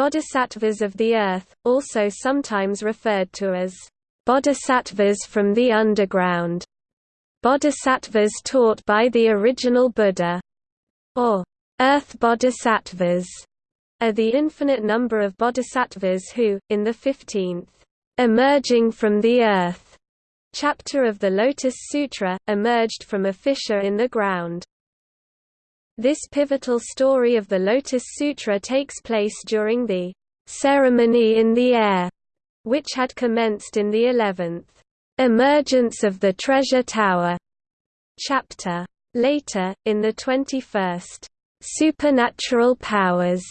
Bodhisattvas of the earth, also sometimes referred to as bodhisattvas from the underground, bodhisattvas taught by the original Buddha, or earth bodhisattvas, are the infinite number of bodhisattvas who, in the 15th, emerging from the earth chapter of the Lotus Sutra, emerged from a fissure in the ground. This pivotal story of the Lotus Sutra takes place during the ceremony in the air, which had commenced in the 11th emergence of the treasure tower chapter. Later, in the 21st supernatural powers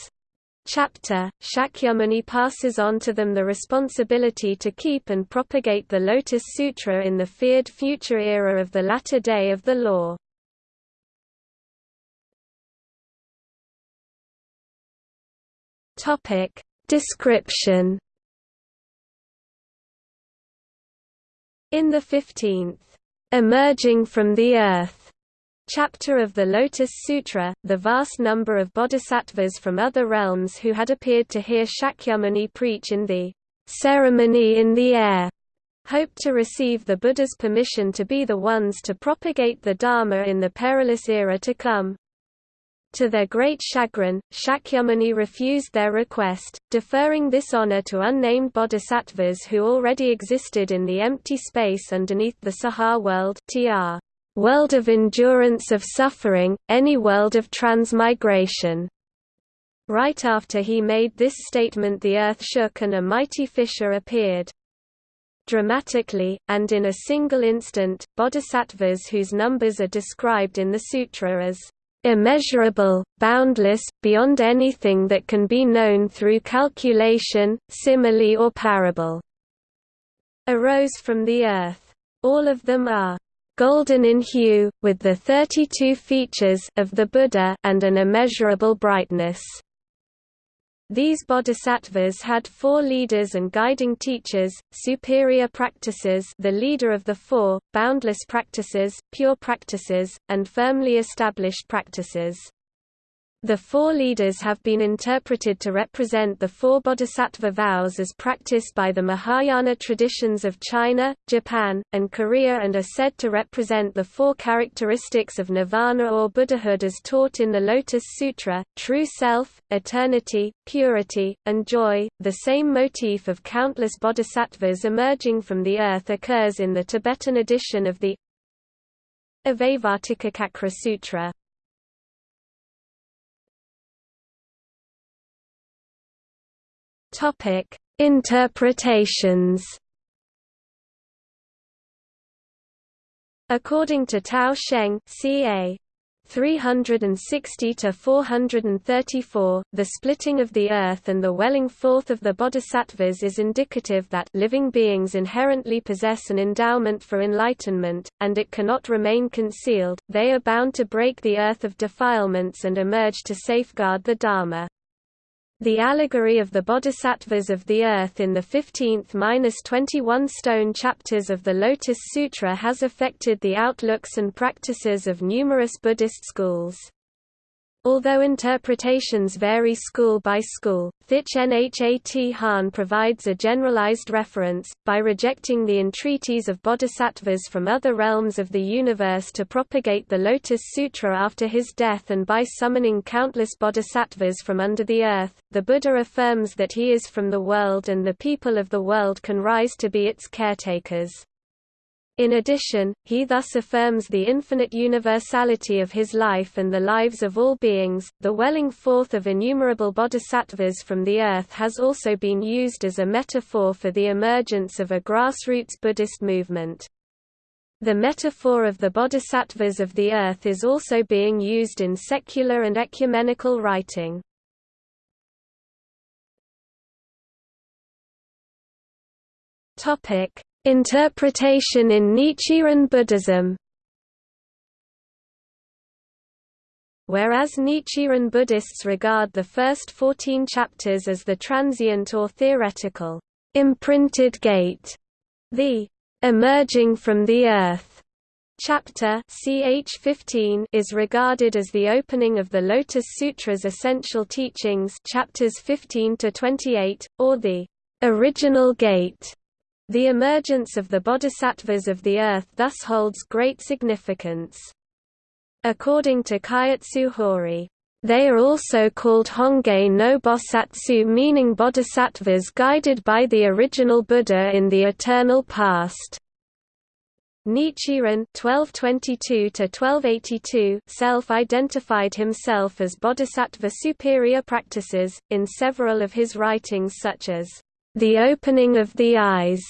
chapter, Shakyamuni passes on to them the responsibility to keep and propagate the Lotus Sutra in the feared future era of the latter day of the law. Topic description In the 15th, Emerging from the Earth chapter of the Lotus Sutra, the vast number of bodhisattvas from other realms who had appeared to hear Shakyamuni preach in the ceremony in the air hoped to receive the Buddha's permission to be the ones to propagate the Dharma in the perilous era to come. To their great chagrin, Shakyamuni refused their request, deferring this honor to unnamed bodhisattvas who already existed in the empty space underneath the Saha world tr. world of endurance of suffering, any world of transmigration. Right after he made this statement the earth shook and a mighty fissure appeared. Dramatically, and in a single instant, bodhisattvas whose numbers are described in the sutra as immeasurable, boundless, beyond anything that can be known through calculation, simile or parable, arose from the earth. All of them are golden in hue, with the 32 features of the Buddha and an immeasurable brightness. These bodhisattvas had four leaders and guiding teachers, superior practices the leader of the four, boundless practices, pure practices, and firmly established practices. The four leaders have been interpreted to represent the four bodhisattva vows as practiced by the Mahayana traditions of China, Japan, and Korea and are said to represent the four characteristics of nirvana or Buddhahood as taught in the Lotus Sutra, true self, eternity, purity, and joy. The same motif of countless bodhisattvas emerging from the earth occurs in the Tibetan edition of the Avavartikachakra Sutra. Topic: Interpretations. According to Tao Sheng, ca. 360 to 434, the splitting of the earth and the welling forth of the bodhisattvas is indicative that living beings inherently possess an endowment for enlightenment, and it cannot remain concealed. They are bound to break the earth of defilements and emerge to safeguard the Dharma. The allegory of the bodhisattvas of the earth in the 15th–21 stone chapters of the Lotus Sutra has affected the outlooks and practices of numerous Buddhist schools. Although interpretations vary school by school, Thich Nhat Hanh provides a generalized reference, by rejecting the entreaties of bodhisattvas from other realms of the universe to propagate the Lotus Sutra after his death and by summoning countless bodhisattvas from under the earth, the Buddha affirms that he is from the world and the people of the world can rise to be its caretakers. In addition, he thus affirms the infinite universality of his life and the lives of all beings. The welling forth of innumerable bodhisattvas from the earth has also been used as a metaphor for the emergence of a grassroots Buddhist movement. The metaphor of the bodhisattvas of the earth is also being used in secular and ecumenical writing. Topic: Interpretation in Nichiren Buddhism. Whereas Nichiren Buddhists regard the first 14 chapters as the transient or theoretical, imprinted gate, the emerging from the earth chapter ch 15 is regarded as the opening of the Lotus Sutra's essential teachings chapters 15 to 28 or the original gate the emergence of the bodhisattvas of the earth thus holds great significance according to Kyotsu Hori they are also called Honge no Bosatsu meaning bodhisattvas guided by the original Buddha in the eternal past. Nichiren (1222–1282) self-identified himself as Bodhisattva superior practices in several of his writings, such as "The Opening of the Eyes."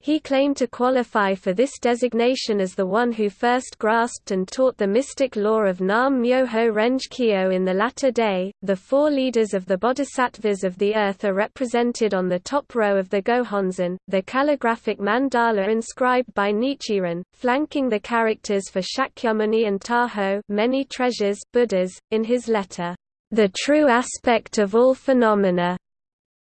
He claimed to qualify for this designation as the one who first grasped and taught the mystic law of Nam Myoho Renge Kyo in the latter day. The four leaders of the bodhisattvas of the earth are represented on the top row of the Gohonzon, the calligraphic mandala inscribed by Nichiren, flanking the characters for Shakyamuni and Taho, many treasures Buddhas, in his letter, The True Aspect of All Phenomena.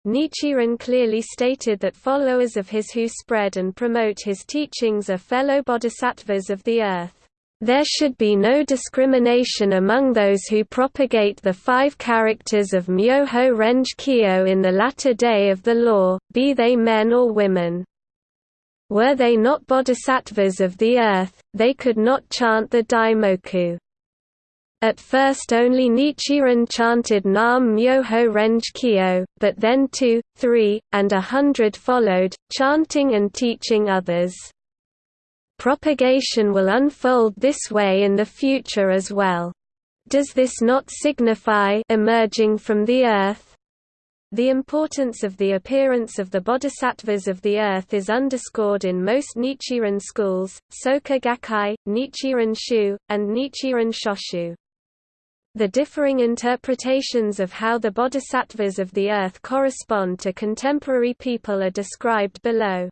Nichiren clearly stated that followers of his who spread and promote his teachings are fellow bodhisattvas of the earth. There should be no discrimination among those who propagate the five characters of Myoho Renge Kyo in the latter day of the law, be they men or women. Were they not bodhisattvas of the earth, they could not chant the Daimoku. At first only Nichiren chanted Nam Myoho Renge Kyo, but then two, three, and a hundred followed, chanting and teaching others. Propagation will unfold this way in the future as well. Does this not signify emerging from the earth? The importance of the appearance of the bodhisattvas of the earth is underscored in most Nichiren schools, Soka Gakkai, Nichiren Shu, and Nichiren Shoshu. The differing interpretations of how the bodhisattvas of the earth correspond to contemporary people are described below.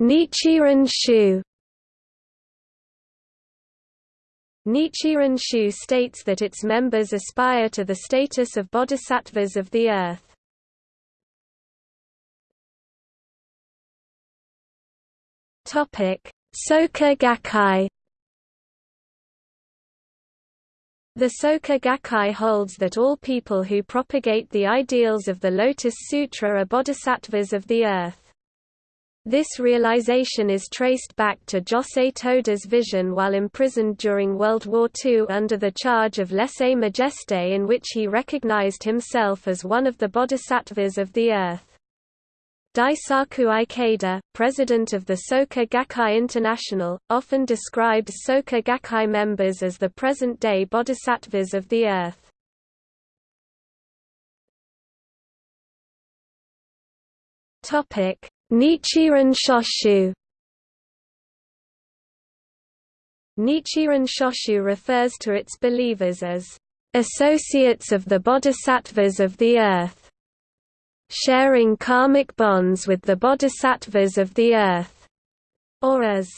Nichiren Shu Nichiren Shu states that its members aspire to the status of bodhisattvas of the earth. Topic: Soka Gakkai The Soka Gakkai holds that all people who propagate the ideals of the Lotus Sutra are bodhisattvas of the earth. This realization is traced back to Josei Toda's vision while imprisoned during World War II under the charge of lese majeste in which he recognized himself as one of the bodhisattvas of the earth. Daisaku Ikeda, president of the Soka Gakkai International, often describes Soka Gakkai members as the present-day bodhisattvas of the earth. Nichiren Shoshu Nichiren Shoshu refers to its believers as associates of the bodhisattvas of the earth sharing karmic bonds with the bodhisattvas of the earth, or as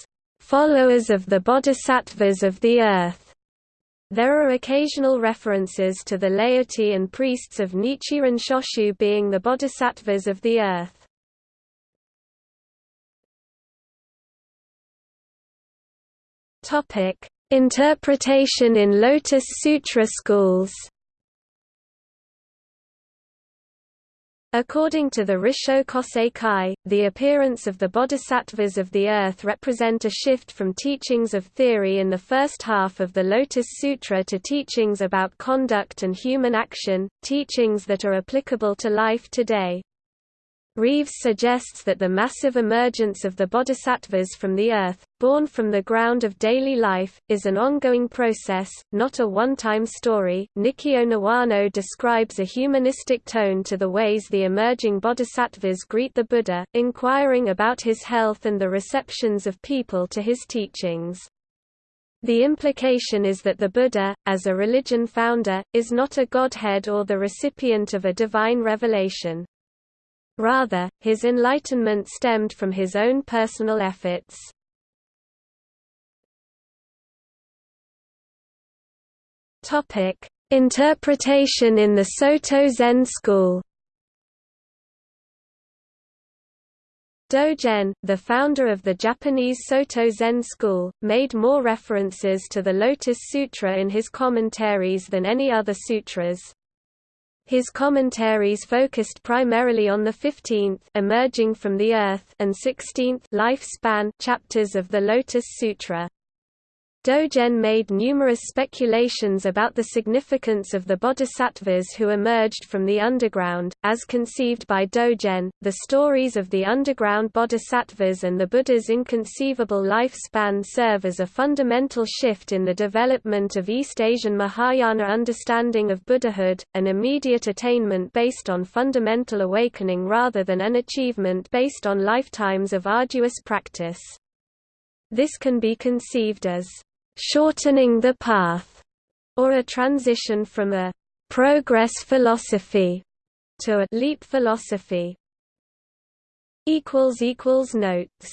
followers of the bodhisattvas of the earth. There are occasional references to the laity and priests of Nichiren Shoshu being the bodhisattvas of the earth. Interpretation in Lotus Sutra schools. According to the Rissho Kosei Kai, the appearance of the bodhisattvas of the earth represent a shift from teachings of theory in the first half of the Lotus Sutra to teachings about conduct and human action, teachings that are applicable to life today. Reeves suggests that the massive emergence of the bodhisattvas from the earth, born from the ground of daily life, is an ongoing process, not a one-time story. Nikkyo Niwano describes a humanistic tone to the ways the emerging bodhisattvas greet the Buddha, inquiring about his health and the receptions of people to his teachings. The implication is that the Buddha, as a religion founder, is not a godhead or the recipient of a divine revelation. Rather, his enlightenment stemmed from his own personal efforts. Interpretation in the Soto Zen school. Dogen, the founder of the Japanese Soto Zen school, made more references to the Lotus Sutra in his commentaries than any other sutras. His commentaries focused primarily on the 15th emerging from the earth and 16th lifespan chapters of the Lotus Sutra. Dogen made numerous speculations about the significance of the bodhisattvas who emerged from the underground. As conceived by Dogen, the stories of the underground bodhisattvas and the Buddha's inconceivable lifespan serve as a fundamental shift in the development of East Asian Mahayana understanding of Buddhahood, an immediate attainment based on fundamental awakening rather than an achievement based on lifetimes of arduous practice. This can be conceived as shortening the path, or a transition from a progress philosophy to a leap philosophy. Notes